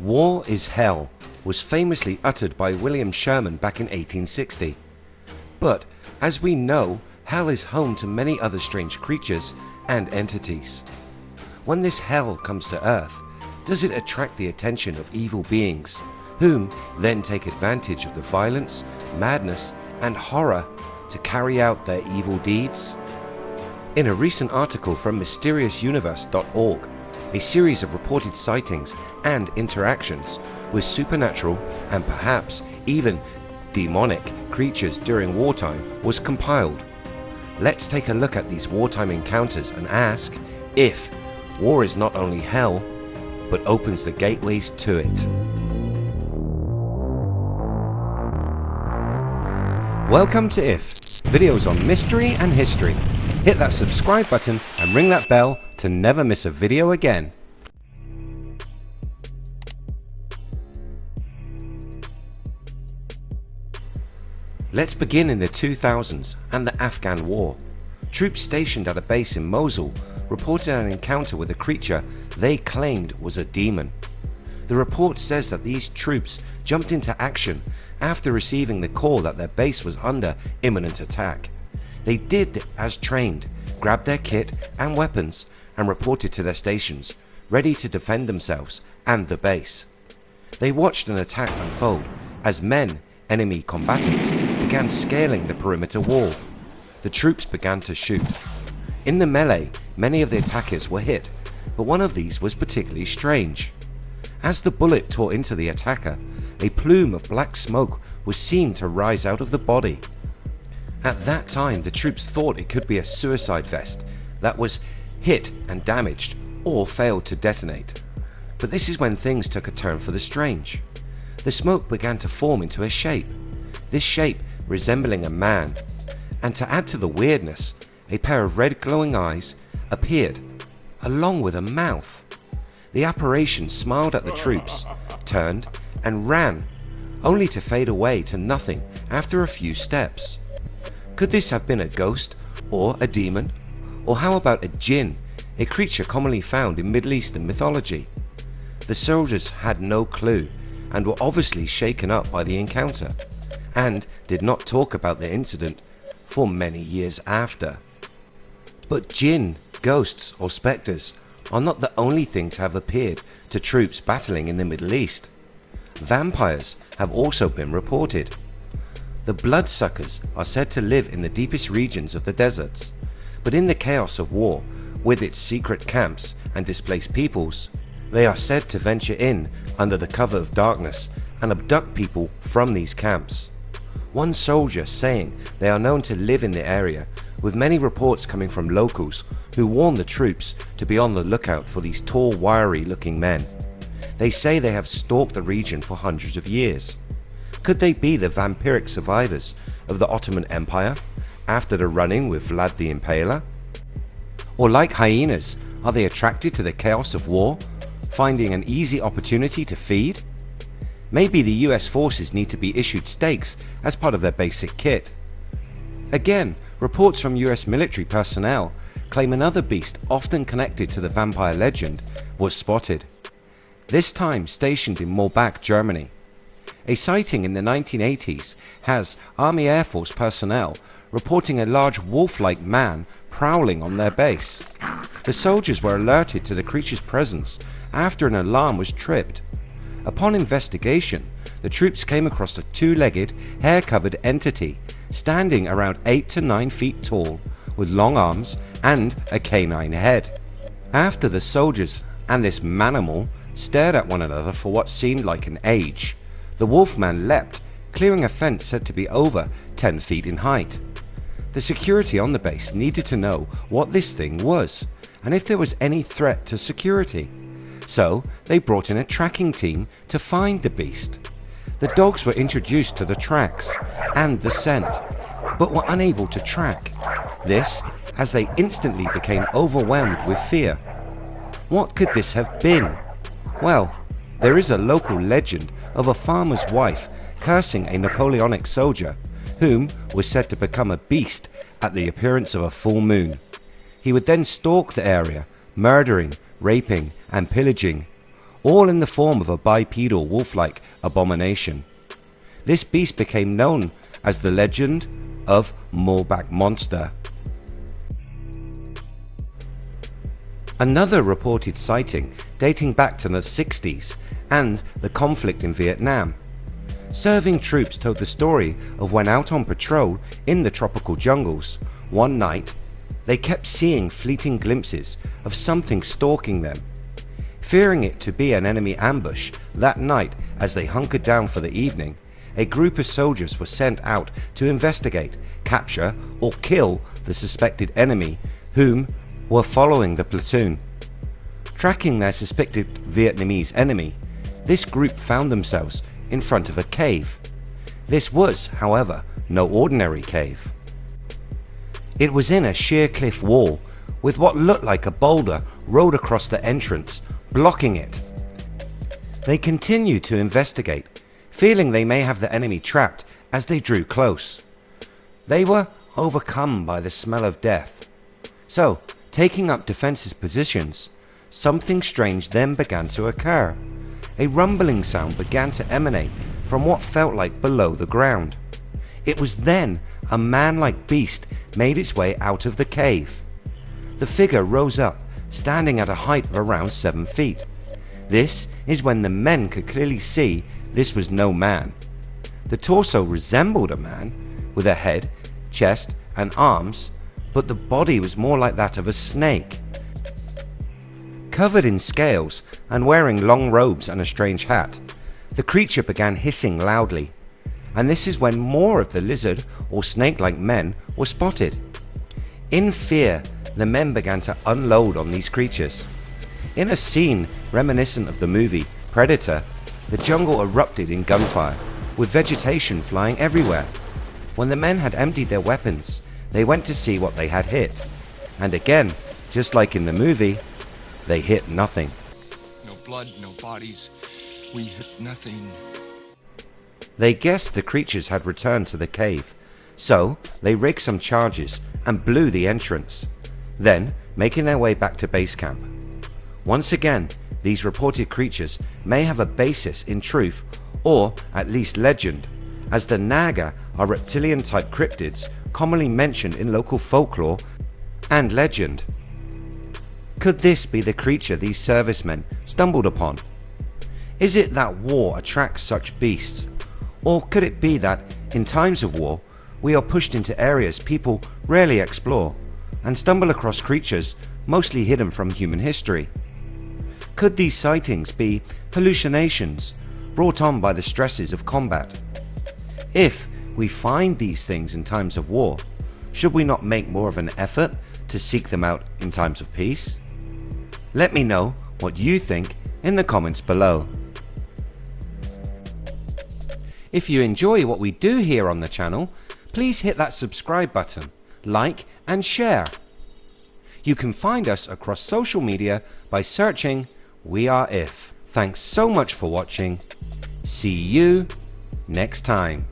War is hell was famously uttered by William Sherman back in 1860. But as we know, hell is home to many other strange creatures and entities. When this hell comes to earth, does it attract the attention of evil beings, whom then take advantage of the violence, madness and horror to carry out their evil deeds? In a recent article from MysteriousUniverse.org, a series of reported sightings and interactions with supernatural and perhaps even demonic creatures during wartime was compiled. Let's take a look at these wartime encounters and ask if war is not only hell but opens the gateways to it. Welcome to IF, videos on mystery and history. Hit that subscribe button and ring that bell to never miss a video again. Let's begin in the 2000s and the Afghan war. Troops stationed at a base in Mosul reported an encounter with a creature they claimed was a demon. The report says that these troops jumped into action after receiving the call that their base was under imminent attack. They did as trained, grabbed their kit and weapons and reported to their stations, ready to defend themselves and the base. They watched an attack unfold as men enemy combatants began scaling the perimeter wall. The troops began to shoot. In the melee many of the attackers were hit but one of these was particularly strange. As the bullet tore into the attacker a plume of black smoke was seen to rise out of the body. At that time the troops thought it could be a suicide vest that was hit and damaged or failed to detonate. But this is when things took a turn for the strange. The smoke began to form into a shape, this shape resembling a man, and to add to the weirdness, a pair of red glowing eyes appeared along with a mouth. The apparition smiled at the troops, turned and ran, only to fade away to nothing after a few steps. Could this have been a ghost or a demon? Or how about a jinn, a creature commonly found in Middle Eastern mythology? The soldiers had no clue and were obviously shaken up by the encounter and did not talk about the incident for many years after. But jinn, ghosts or spectres are not the only thing to have appeared to troops battling in the Middle East. Vampires have also been reported. The bloodsuckers are said to live in the deepest regions of the deserts, but in the chaos of war with its secret camps and displaced peoples, they are said to venture in under the cover of darkness and abduct people from these camps. One soldier saying they are known to live in the area with many reports coming from locals who warn the troops to be on the lookout for these tall wiry looking men. They say they have stalked the region for hundreds of years. Could they be the vampiric survivors of the Ottoman Empire after the run-in with Vlad the Impaler? Or like hyenas, are they attracted to the chaos of war finding an easy opportunity to feed? Maybe the US forces need to be issued stakes as part of their basic kit. Again, reports from US military personnel claim another beast often connected to the vampire legend was spotted. This time stationed in Morbach, Germany. A sighting in the 1980s has Army Air Force personnel reporting a large wolf-like man prowling on their base. The soldiers were alerted to the creature's presence after an alarm was tripped. Upon investigation, the troops came across a two-legged, hair-covered entity standing around 8 to 9 feet tall with long arms and a canine head. After the soldiers and this manimal stared at one another for what seemed like an age, the wolfman leapt, clearing a fence said to be over 10 feet in height. The security on the base needed to know what this thing was and if there was any threat to security. So they brought in a tracking team to find the beast. The dogs were introduced to the tracks and the scent, but were unable to track. This as they instantly became overwhelmed with fear. What could this have been? Well, there is a local legend of a farmer's wife cursing a Napoleonic soldier whom was said to become a beast at the appearance of a full moon. He would then stalk the area, murdering, raping and pillaging, all in the form of a bipedal wolf-like abomination. This beast became known as the legend of Morbach Monster. Another reported sighting dating back to the 60s and the conflict in Vietnam. Serving troops told the story of when out on patrol in the tropical jungles, one night they kept seeing fleeting glimpses of something stalking them. Fearing it to be an enemy ambush, that night as they hunkered down for the evening, a group of soldiers were sent out to investigate, capture or kill the suspected enemy whom were following the platoon. Tracking their suspected Vietnamese enemy, this group found themselves in front of a cave. This was, however, no ordinary cave. It was in a sheer cliff wall with what looked like a boulder rolled across the entrance, blocking it. They continued to investigate, feeling they may have the enemy trapped as they drew close. They were overcome by the smell of death. So Taking up defensive positions, something strange then began to occur. A rumbling sound began to emanate from what felt like below the ground. It was then a man-like beast made its way out of the cave. The figure rose up, standing at a height of around 7 feet. This is when the men could clearly see this was no man. The torso resembled a man, with a head, chest and arms but the body was more like that of a snake. Covered in scales and wearing long robes and a strange hat, the creature began hissing loudly, and this is when more of the lizard or snake-like men were spotted. In fear, the men began to unload on these creatures. In a scene reminiscent of the movie Predator, the jungle erupted in gunfire, with vegetation flying everywhere. When the men had emptied their weapons, they went to see what they had hit. And again, just like in the movie, they hit nothing. Blood, no bodies. We hit nothing. They guessed the creatures had returned to the cave, so they rigged some charges and blew the entrance, then making their way back to base camp. Once again, these reported creatures may have a basis in truth or at least legend, as the Naga are reptilian type cryptids commonly mentioned in local folklore and legend. Could this be the creature these servicemen stumbled upon? Is it that war attracts such beasts? Or could it be that, in times of war, we are pushed into areas people rarely explore and stumble across creatures mostly hidden from human history? Could these sightings be hallucinations brought on by the stresses of combat? If we find these things in times of war, should we not make more of an effort to seek them out in times of peace? Let me know what you think in the comments below. If you enjoy what we do here on the channel, please hit that subscribe button, like and share. You can find us across social media by searching We Are If. Thanks so much for watching. See you next time.